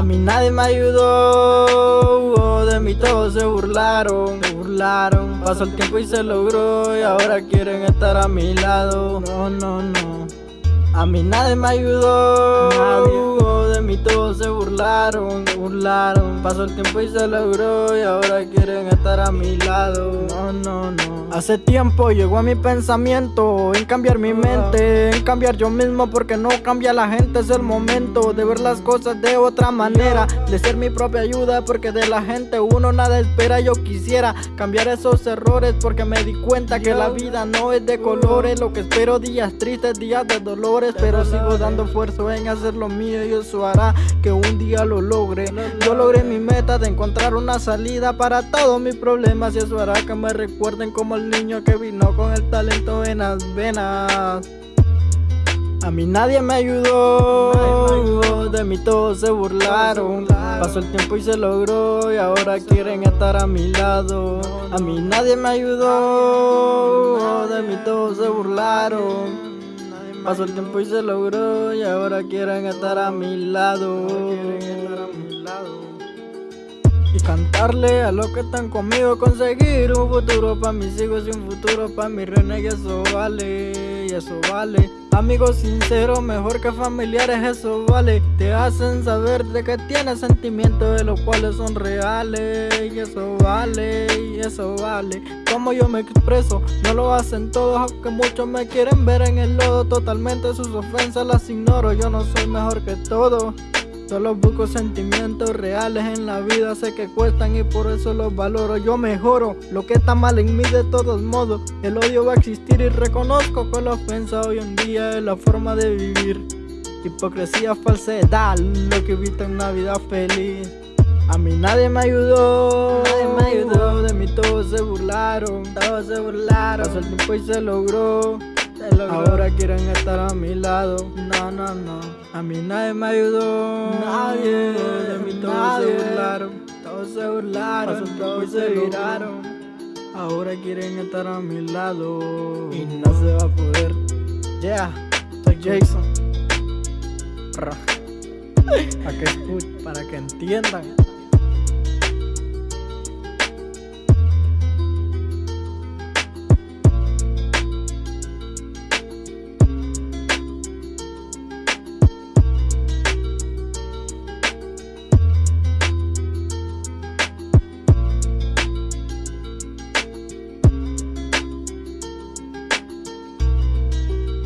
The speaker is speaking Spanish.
A mí nadie me ayudó, de mí todos se burlaron, se burlaron. Pasó el tiempo y se logró y ahora quieren estar a mi lado. No, no, no. A mí nadie me ayudó, nadie. de mí todos se burlaron, se burlaron. Pasó el tiempo y se logró y ahora quieren estar a mi lado. No. Hace tiempo llegó a mi pensamiento en cambiar mi mente, en cambiar yo mismo porque no cambia la gente, es el momento de ver las cosas de otra manera, de ser mi propia ayuda porque de la gente uno nada espera, yo quisiera cambiar esos errores porque me di cuenta que la vida no es de colores, lo que espero días tristes, días de dolores, pero sigo dando esfuerzo en hacer lo mío y eso hará que un día lo logre, yo logré mi meta de encontrar una salida para todos mis problemas y eso hará que me recuerden como niño que vino con el talento en las venas. A mí nadie me ayudó, de mí todos se burlaron. Pasó el tiempo y se logró y ahora quieren estar a mi lado. A mí nadie me ayudó, de mí todos se burlaron. Pasó el tiempo y se logró y ahora quieren estar a mi lado y cantarle a los que están conmigo conseguir un futuro pa' mis hijos y un futuro pa' mi reina y eso vale, y eso vale. Amigos sinceros mejor que familiares eso vale. Te hacen saber de que tienes sentimientos de los cuales son reales Y eso vale, y eso vale. Como yo me expreso, no lo hacen todos Aunque muchos me quieren ver en el lodo. Totalmente sus ofensas las ignoro Yo no soy mejor que todos Solo busco sentimientos reales en la vida, sé que cuestan y por eso los valoro. Yo mejoro lo que está mal en mí de todos modos. El odio va a existir y reconozco que la ofensa hoy en día es la forma de vivir. Hipocresía, falsedad, lo que evita una vida feliz. A mí nadie me ayudó, nadie me ayudó, de mí todos se burlaron, todos se burlaron. Pasó el tiempo y se logró. Ahora quieren estar a mi lado. No, no, no. A mí nadie me ayudó. Nadie. De mí todos se burlaron. Todos se burlaron. Todos se viraron. Ahora quieren estar a mi lado. Y no se va a poder. Yeah. Soy Jason. Para que escuchen, para que entiendan.